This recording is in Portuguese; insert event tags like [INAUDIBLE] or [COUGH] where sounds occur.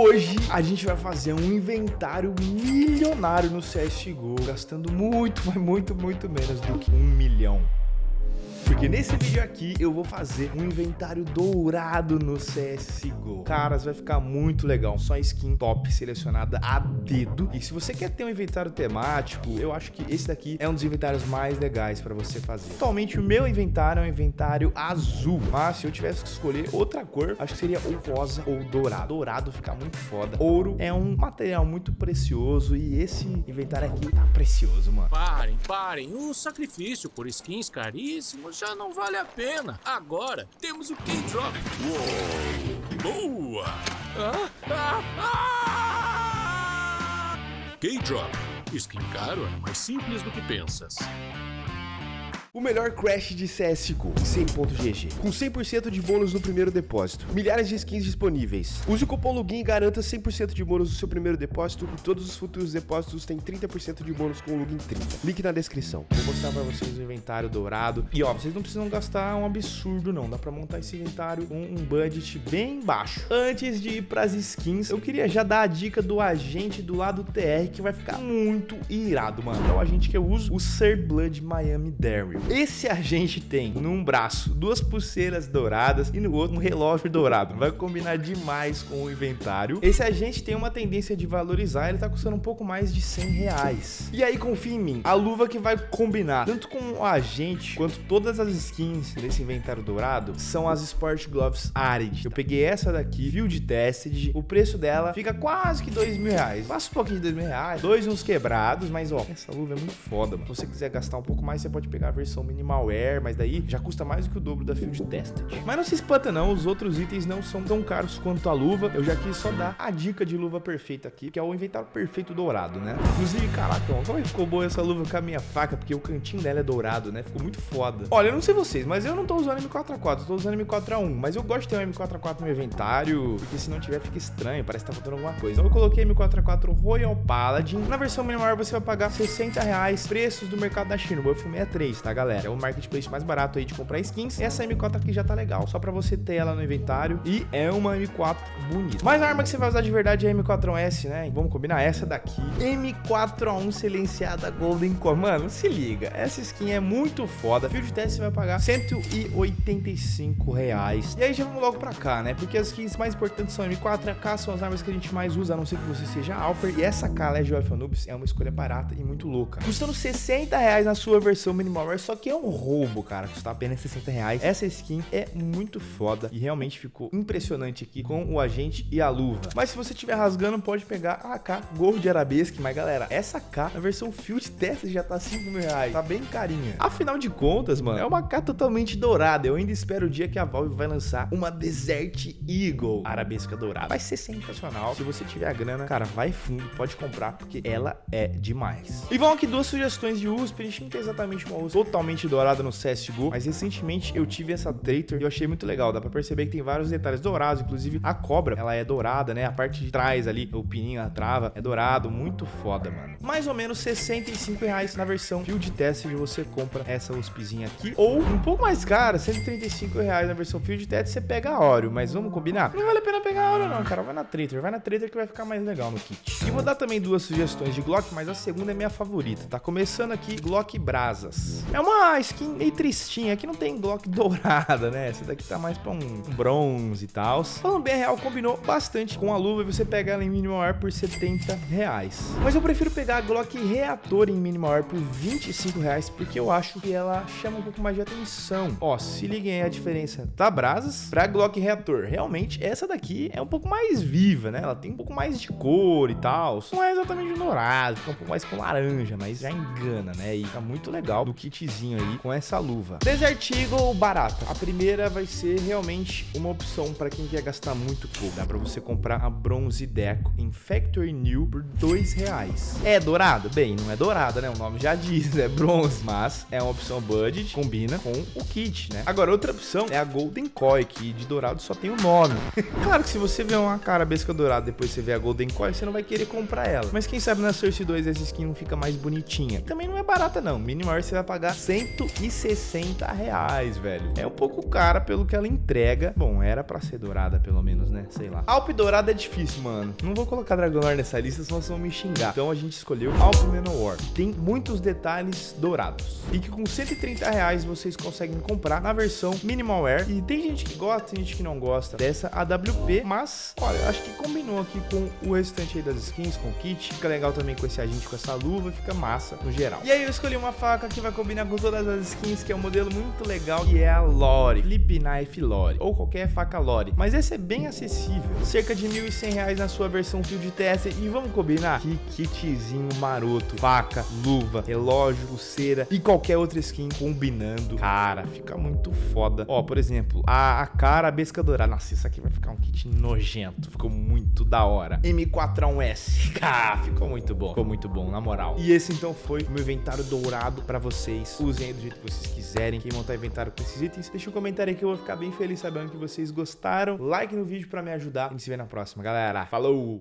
Hoje a gente vai fazer um inventário milionário no CSGO, gastando muito, mas muito, muito menos do que um milhão. Porque nesse vídeo aqui eu vou fazer um inventário dourado no CSGO. Caras, vai ficar muito legal. Só skin top selecionada a dedo. E se você quer ter um inventário temático, eu acho que esse daqui é um dos inventários mais legais pra você fazer. Atualmente o meu inventário é um inventário azul. Mas se eu tivesse que escolher outra cor, acho que seria ou rosa ou dourado. Dourado fica muito foda. Ouro é um material muito precioso e esse inventário aqui tá precioso, mano. Parem, parem. O sacrifício por skins já não vale a pena. Agora temos o K-Drop. Uou! Boa! Ah, ah, ah! K-Drop. Skin caro é mais simples do que pensas. O melhor crash de CSGO, 100.gg, com 100% de bônus no primeiro depósito, milhares de skins disponíveis. Use o cupom LOGIN e garanta 100% de bônus no seu primeiro depósito e todos os futuros depósitos têm 30% de bônus com o LOGIN 30. Link na descrição. Vou mostrar pra vocês o inventário dourado. E ó, vocês não precisam gastar um absurdo não, dá pra montar esse inventário com um budget bem baixo. Antes de ir pras skins, eu queria já dar a dica do agente do lado TR que vai ficar muito irado, mano. É o agente que eu uso, o Sir Blood Miami Daryl. Esse agente tem num braço duas pulseiras douradas e no outro um relógio dourado. Vai combinar demais com o inventário. Esse agente tem uma tendência de valorizar, ele tá custando um pouco mais de 100 reais. E aí, confia em mim, a luva que vai combinar tanto com o agente quanto todas as skins desse inventário dourado são as Sport Gloves Arid. Eu peguei essa daqui, Field Tested, o preço dela fica quase que dois mil reais. Passa um pouquinho de dois mil reais, dois uns quebrados, mas ó, essa luva é muito foda, mano. Se você quiser gastar um pouco mais, você pode pegar a versão versão minimal wear, mas daí já custa mais do que o dobro da Field Tested. Mas não se espanta não, os outros itens não são tão caros quanto a luva. Eu já quis só dar a dica de luva perfeita aqui, que é o inventário perfeito dourado, né? Inclusive, caraca, como é que ficou boa essa luva com a minha faca, porque o cantinho dela é dourado, né? Ficou muito foda. Olha, eu não sei vocês, mas eu não tô usando M4A4, eu tô usando M4A1, mas eu gosto de ter um M4A4 no meu inventário, porque se não tiver fica estranho, parece que tá faltando alguma coisa. Então eu coloquei M4A4 Royal Paladin. Na versão minimal você vai pagar 60 reais, preços do mercado da China, o Buff 63, tá, galera? É o marketplace mais barato aí de comprar skins. Essa M4 aqui já tá legal, só pra você ter ela no inventário. E é uma M4 bonita. Mas a arma que você vai usar de verdade é a M4S, né? Vamos combinar essa daqui. M4A1 silenciada Golden Core. Mano, se liga. Essa skin é muito foda. Field test você vai pagar 185 reais. E aí já vamos logo pra cá, né? Porque as skins mais importantes são M4 AK, são as armas que a gente mais usa, a não ser que você seja Alper. E essa K, Legend of é uma escolha barata e muito louca. Custando 60 reais na sua versão minimal, só que é um roubo, cara. Custa apenas 60 reais. Essa skin é muito foda e realmente ficou impressionante aqui com o agente e a luva. Mas se você estiver rasgando, pode pegar a AK de Arabesque. Mas, galera, essa AK, na versão Field Test, já tá 5 mil reais. Tá bem carinha. Afinal de contas, mano, é uma AK totalmente dourada. Eu ainda espero o dia que a Valve vai lançar uma Desert Eagle Arabesca dourada. Vai ser sensacional. Se você tiver a grana, cara, vai fundo, pode comprar, porque ela é demais. E vão aqui duas sugestões de USP. A gente não tem exatamente uma USP totalmente dourada no CSGO, mas recentemente eu tive essa Traitor e eu achei muito legal. Dá pra perceber que tem vários detalhes dourados, inclusive a cobra, ela é dourada, né? A parte de trás ali, o pininho, a trava, é dourado, muito foda, mano. Mais ou menos 65 reais na versão Field Test você compra essa USPzinha aqui, ou um pouco mais cara, 135 reais na versão Field Test você pega a Oreo, mas vamos combinar? Não vale a pena pegar a Oreo não, cara, vai na Traitor, vai na Traitor que vai ficar mais legal no kit. E vou dar também duas sugestões de Glock, mas a segunda é minha favorita, tá? Começando aqui, Glock Brasas. É uma skin meio tristinha, aqui não tem Glock [LAUGHS] dourada, né? Essa daqui tá mais pra um bronze e tal. Falando bem real, combinou bastante com a luva e você pega ela em minimal wear por 70 reais. Mas eu prefiro pegar a Glock Reator em minimal wear por 25 reais, porque eu acho que ela chama um pouco mais de atenção. Ó, se liguem aí a diferença da Brasas pra Glock Reator. Realmente, essa daqui é um pouco mais viva, né? Ela tem um pouco mais de cor e tal. Não é exatamente dourado, fica um pouco mais com laranja, mas já engana, né? E tá muito legal do kitzinho aí com essa luva. Desert Eagle barata. A primeira vai ser realmente uma opção para quem quer gastar muito pouco. Dá para você comprar a Bronze Deco em Factory New por dois reais. É dourado? Bem, não é dourada, né? O nome já [LAUGHS] diz, é bronze, mas é uma opção budget, combina com o kit, né? Agora, outra opção é a Golden Koi, que de dourado só tem o nome. [LAUGHS] claro que se você vê uma cara besca dourada depois você vê a Golden Koi, você não vai querer comprar ela. Mas quem sabe na Source 2 essa skin não fica mais bonitinha. Também não é barata não. Minimal você vai pagar 160 reais, velho. É um pouco cara pelo que ela entrega. Bom, era pra ser dourada, pelo menos, né? Sei lá. Alp dourada é difícil, mano. Não vou colocar Dragonor nessa lista, senão vocês vão me xingar. Então a gente escolheu Alp Manowar. Tem muitos detalhes dourados. E que com 130 reais vocês conseguem comprar na versão Minimal Wear. E tem gente que gosta, tem gente que não gosta dessa AWP. Mas, olha, acho que combinou aqui com o restante aí das skins, com o kit. Fica legal também com esse agente, com essa luva. Fica massa no geral. E aí eu escolhi uma faca que vai combinar com todas as skins, que é um modelo muito legal, que é a Lore. Flip Knife Lore. Ou qualquer faca Lore. Mas esse é bem acessível. Cerca de R$ 1.100 na sua versão Field Tester. E vamos combinar? Que kitzinho maroto. Faca, luva, relógio, pulseira e qualquer outra skin combinando. Cara, fica muito foda. Ó, por exemplo, a, a cara, besca dourada. Nossa, isso aqui vai ficar um kit nojento. Ficou muito da hora. M4A1S. [LAUGHS] Ah, ficou muito bom. Ficou muito bom, na moral. E esse então foi o meu inventário dourado pra vocês. Usem aí do jeito que vocês quiserem. Quem montar inventário com esses itens, deixa um comentário aí que eu vou ficar bem feliz sabendo que vocês gostaram. Like no vídeo pra me ajudar. A gente se vê na próxima, galera. Falou!